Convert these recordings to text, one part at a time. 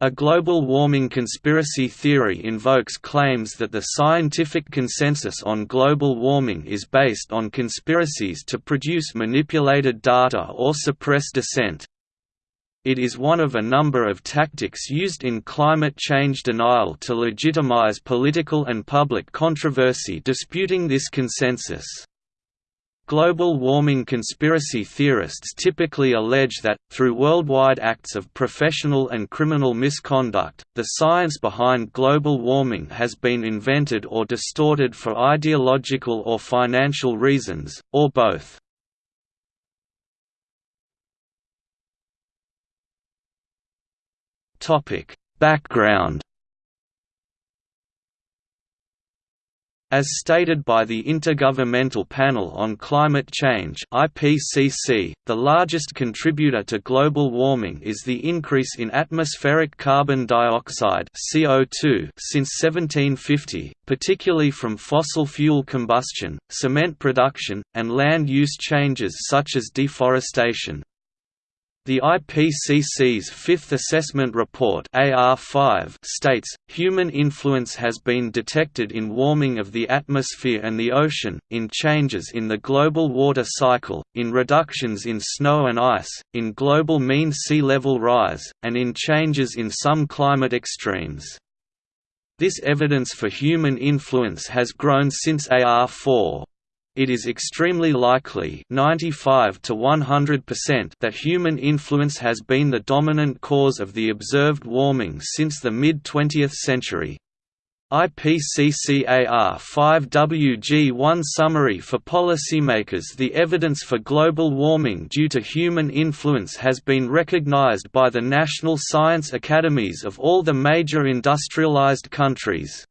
A global warming conspiracy theory invokes claims that the scientific consensus on global warming is based on conspiracies to produce manipulated data or suppress dissent. It is one of a number of tactics used in climate change denial to legitimize political and public controversy disputing this consensus. Global warming conspiracy theorists typically allege that, through worldwide acts of professional and criminal misconduct, the science behind global warming has been invented or distorted for ideological or financial reasons, or both. Background As stated by the Intergovernmental Panel on Climate Change IPCC, the largest contributor to global warming is the increase in atmospheric carbon dioxide CO2 since 1750, particularly from fossil fuel combustion, cement production, and land use changes such as deforestation. The IPCC's Fifth Assessment Report AR5 states, human influence has been detected in warming of the atmosphere and the ocean, in changes in the global water cycle, in reductions in snow and ice, in global mean sea level rise, and in changes in some climate extremes. This evidence for human influence has grown since AR4 it is extremely likely 95 to 100% that human influence has been the dominant cause of the observed warming since the mid-20th century. IPCCAR 5WG1 Summary for policymakers The evidence for global warming due to human influence has been recognized by the national science academies of all the major industrialized countries.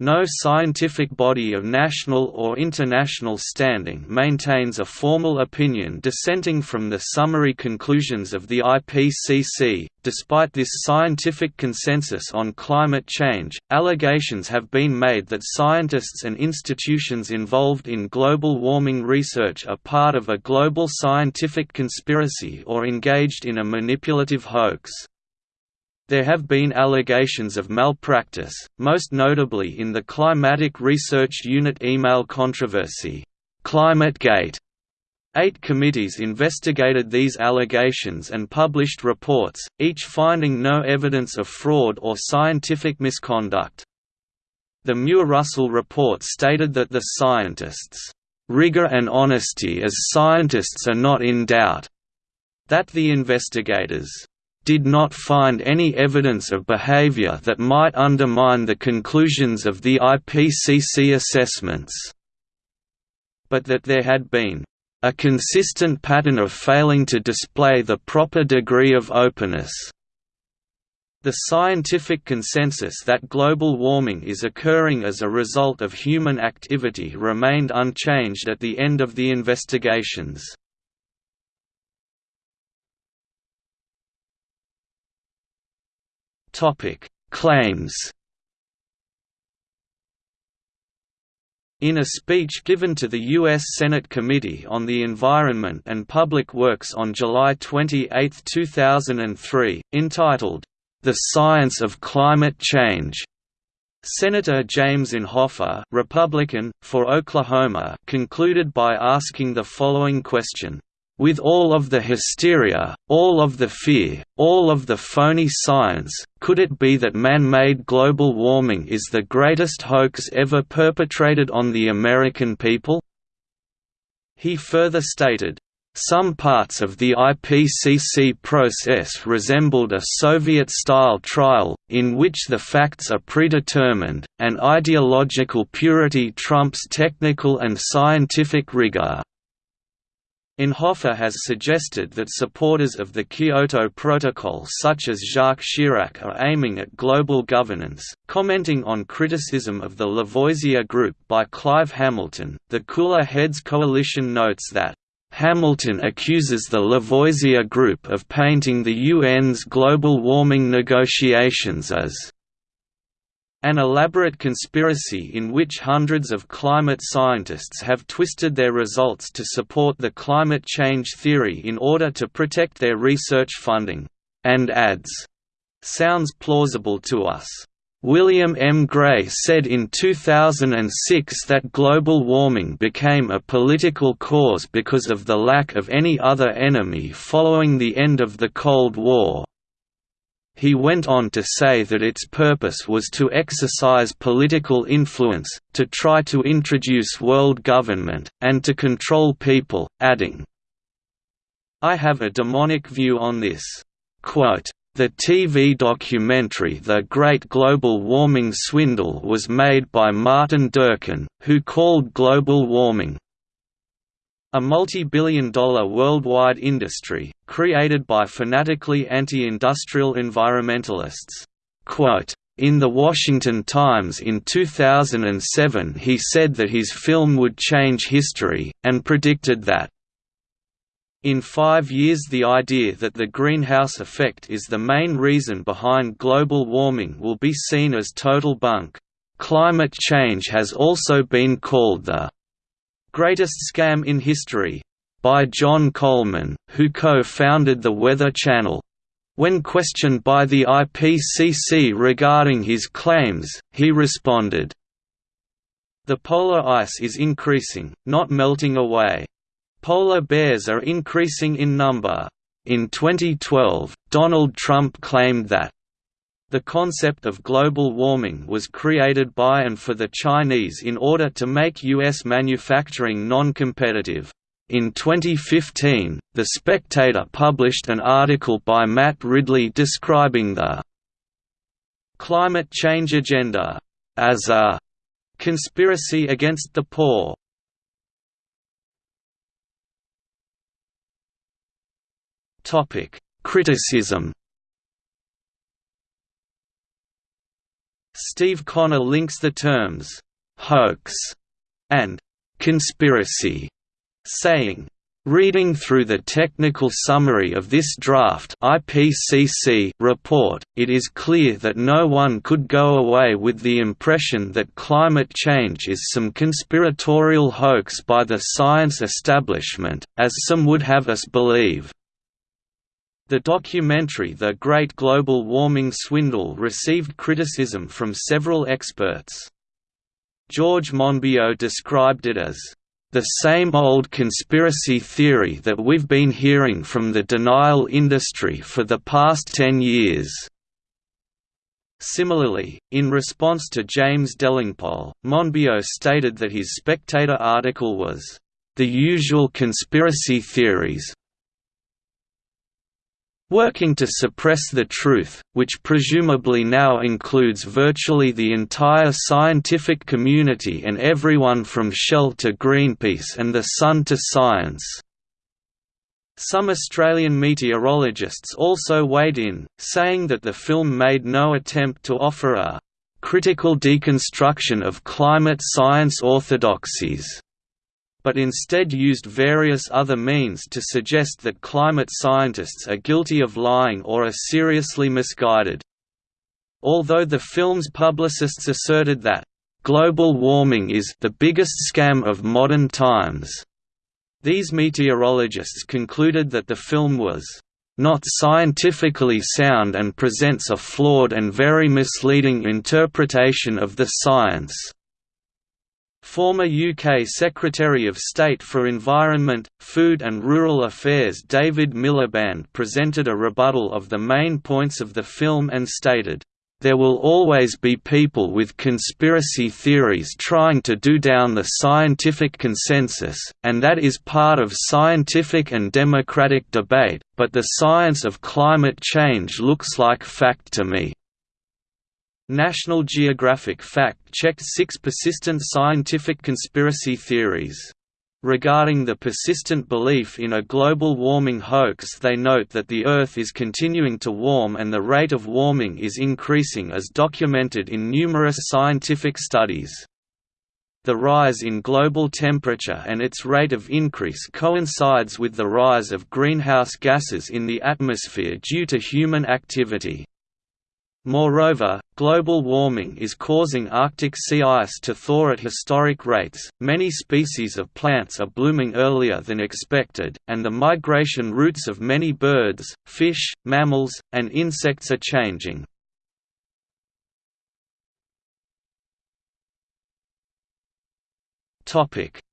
No scientific body of national or international standing maintains a formal opinion dissenting from the summary conclusions of the IPCC. Despite this scientific consensus on climate change, allegations have been made that scientists and institutions involved in global warming research are part of a global scientific conspiracy or engaged in a manipulative hoax. There have been allegations of malpractice, most notably in the Climatic Research Unit email controversy, ClimateGate. Eight committees investigated these allegations and published reports, each finding no evidence of fraud or scientific misconduct. The Muir-Russell report stated that the scientists' rigor and honesty as scientists are not in doubt, that the investigators did not find any evidence of behavior that might undermine the conclusions of the IPCC assessments, but that there had been a consistent pattern of failing to display the proper degree of openness. The scientific consensus that global warming is occurring as a result of human activity remained unchanged at the end of the investigations. Topic: Claims. In a speech given to the U.S. Senate Committee on the Environment and Public Works on July 28, 2003, entitled, The Science of Climate Change, Senator James Inhofe Republican, for Oklahoma concluded by asking the following question with all of the hysteria, all of the fear, all of the phony science, could it be that man-made global warming is the greatest hoax ever perpetrated on the American people? He further stated, some parts of the IPCC process resembled a Soviet-style trial, in which the facts are predetermined, and ideological purity trumps technical and scientific rigor. Inhofe has suggested that supporters of the Kyoto Protocol such as Jacques Chirac are aiming at global governance. Commenting on criticism of the Lavoisier Group by Clive Hamilton, the Cooler Heads Coalition notes that Hamilton accuses the Lavoisier Group of painting the UN's global warming negotiations as an elaborate conspiracy in which hundreds of climate scientists have twisted their results to support the climate change theory in order to protect their research funding, and adds, sounds plausible to us. William M. Gray said in 2006 that global warming became a political cause because of the lack of any other enemy following the end of the Cold War. He went on to say that its purpose was to exercise political influence, to try to introduce world government, and to control people, adding, I have a demonic view on this. Quote, the TV documentary The Great Global Warming Swindle was made by Martin Durkin, who called global warming a multi-billion dollar worldwide industry, created by fanatically anti-industrial environmentalists. Quote, in The Washington Times in 2007 he said that his film would change history, and predicted that in five years the idea that the greenhouse effect is the main reason behind global warming will be seen as total bunk. Climate change has also been called the greatest scam in history by John Coleman, who co-founded the Weather Channel. When questioned by the IPCC regarding his claims, he responded, The polar ice is increasing, not melting away. Polar bears are increasing in number. In 2012, Donald Trump claimed that the concept of global warming was created by and for the Chinese in order to make U.S. manufacturing non-competitive. In 2015, The Spectator published an article by Matt Ridley describing the climate change agenda as a conspiracy against the poor. Criticism. Steve Connor links the terms hoax and conspiracy, saying, Reading through the technical summary of this draft IPCC report, it is clear that no one could go away with the impression that climate change is some conspiratorial hoax by the science establishment, as some would have us believe. The documentary The Great Global Warming Swindle received criticism from several experts. George Monbiot described it as, "...the same old conspiracy theory that we've been hearing from the denial industry for the past ten years." Similarly, in response to James Delingpole, Monbiot stated that his Spectator article was, "...the usual conspiracy theories, working to suppress the truth, which presumably now includes virtually the entire scientific community and everyone from Shell to Greenpeace and the Sun to Science. Some Australian meteorologists also weighed in, saying that the film made no attempt to offer a critical deconstruction of climate science orthodoxies but instead used various other means to suggest that climate scientists are guilty of lying or are seriously misguided. Although the film's publicists asserted that, "...global warming is the biggest scam of modern times," these meteorologists concluded that the film was not scientifically sound and presents a flawed and very misleading interpretation of the science. Former UK Secretary of State for Environment, Food and Rural Affairs David Miliband presented a rebuttal of the main points of the film and stated, there will always be people with conspiracy theories trying to do down the scientific consensus, and that is part of scientific and democratic debate, but the science of climate change looks like fact to me. National Geographic fact-checked six persistent scientific conspiracy theories. Regarding the persistent belief in a global warming hoax they note that the Earth is continuing to warm and the rate of warming is increasing as documented in numerous scientific studies. The rise in global temperature and its rate of increase coincides with the rise of greenhouse gases in the atmosphere due to human activity. Moreover, Global warming is causing Arctic sea ice to thaw at historic rates, many species of plants are blooming earlier than expected, and the migration routes of many birds, fish, mammals, and insects are changing.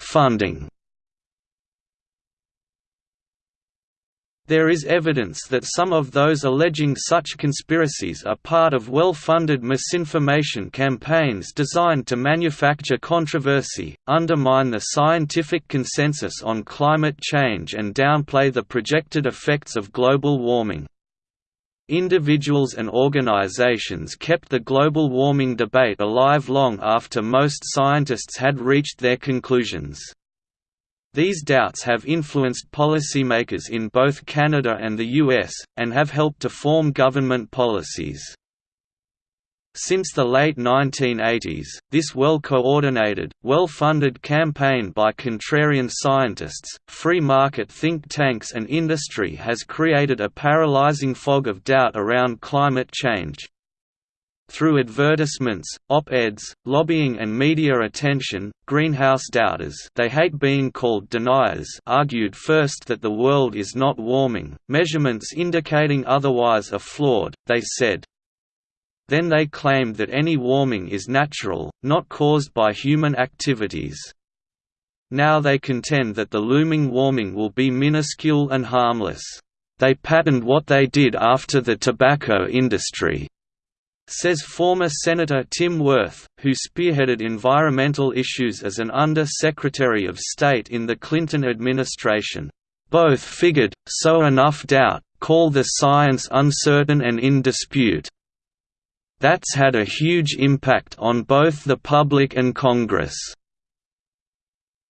Funding There is evidence that some of those alleging such conspiracies are part of well-funded misinformation campaigns designed to manufacture controversy, undermine the scientific consensus on climate change and downplay the projected effects of global warming. Individuals and organizations kept the global warming debate alive long after most scientists had reached their conclusions. These doubts have influenced policymakers in both Canada and the US, and have helped to form government policies. Since the late 1980s, this well-coordinated, well-funded campaign by contrarian scientists, free market think tanks and industry has created a paralyzing fog of doubt around climate change. Through advertisements, op-eds, lobbying and media attention, greenhouse doubters they hate being called deniers argued first that the world is not warming, measurements indicating otherwise are flawed, they said. Then they claimed that any warming is natural, not caused by human activities. Now they contend that the looming warming will be minuscule and harmless. They patterned what they did after the tobacco industry, says former Senator Tim Wirth, who spearheaded environmental issues as an Under-Secretary of State in the Clinton administration. Both figured, so enough doubt, call the science uncertain and in dispute. That's had a huge impact on both the public and Congress.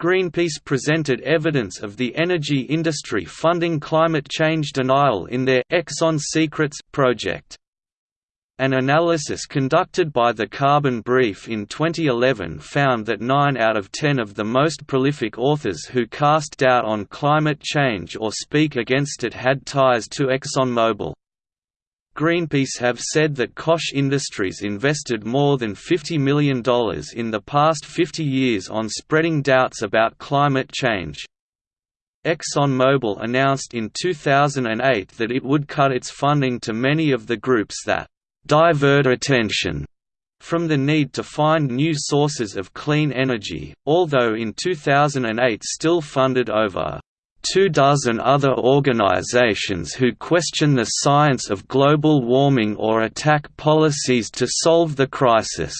Greenpeace presented evidence of the energy industry funding climate change denial in their Exxon Secrets project. An analysis conducted by the Carbon Brief in 2011 found that 9 out of 10 of the most prolific authors who cast doubt on climate change or speak against it had ties to ExxonMobil. Greenpeace have said that Koch Industries invested more than $50 million in the past 50 years on spreading doubts about climate change. ExxonMobil announced in 2008 that it would cut its funding to many of the groups that divert attention from the need to find new sources of clean energy, although in 2008 still funded over two dozen other organizations who question the science of global warming or attack policies to solve the crisis.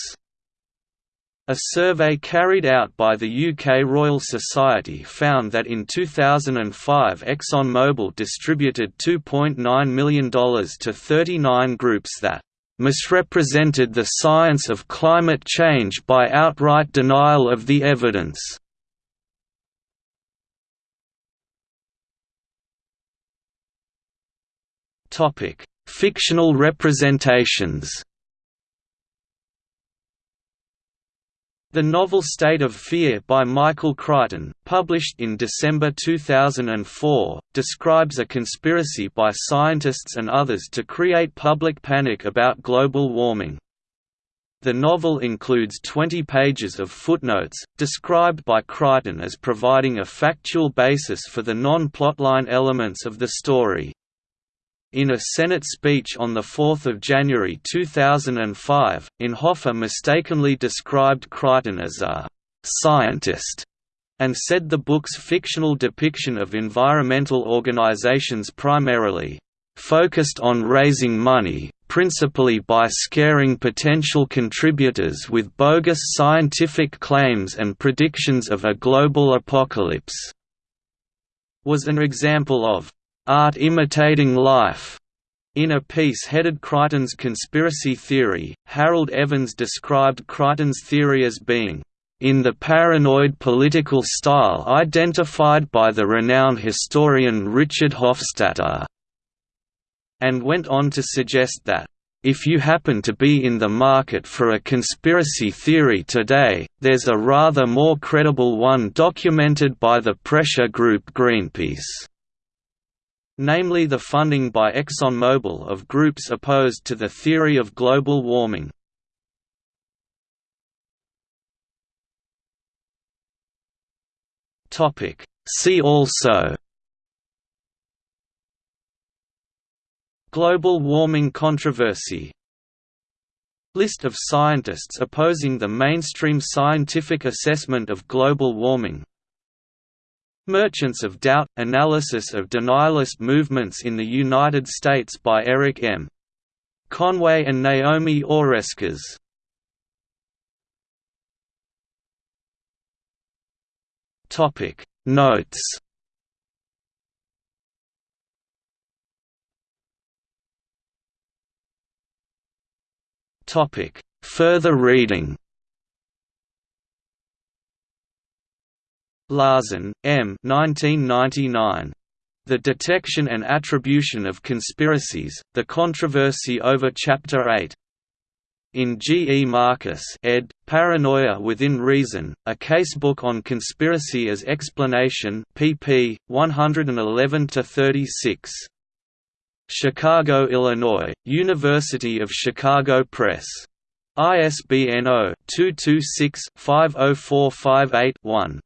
A survey carried out by the UK Royal Society found that in 2005 ExxonMobil distributed $2.9 million to 39 groups that misrepresented the science of climate change by outright denial of the evidence. Fictional representations The novel State of Fear by Michael Crichton, published in December 2004, describes a conspiracy by scientists and others to create public panic about global warming. The novel includes 20 pages of footnotes, described by Crichton as providing a factual basis for the non-plotline elements of the story. In a Senate speech on 4 January 2005, Inhofe mistakenly described Crichton as a «scientist» and said the book's fictional depiction of environmental organizations primarily «focused on raising money, principally by scaring potential contributors with bogus scientific claims and predictions of a global apocalypse» was an example of Art Imitating Life. In a piece headed Crichton's Conspiracy Theory, Harold Evans described Crichton's theory as being in the paranoid political style identified by the renowned historian Richard Hofstadter, and went on to suggest that, if you happen to be in the market for a conspiracy theory today, there's a rather more credible one documented by the pressure group Greenpeace. Namely the funding by ExxonMobil of groups opposed to the theory of global warming. See also Global warming controversy List of scientists opposing the mainstream scientific assessment of global warming Merchants of Doubt – Analysis of denialist movements in the United States by Eric M. Conway and Naomi Oreskes. Notes. Further reading Lahsen, M. 1999. The Detection and Attribution of Conspiracies, The Controversy over Chapter 8. In G. E. Marcus ed., Paranoia Within Reason, a casebook on conspiracy as explanation pp. 111–36. Chicago, Illinois, University of Chicago Press. ISBN 0-226-50458-1.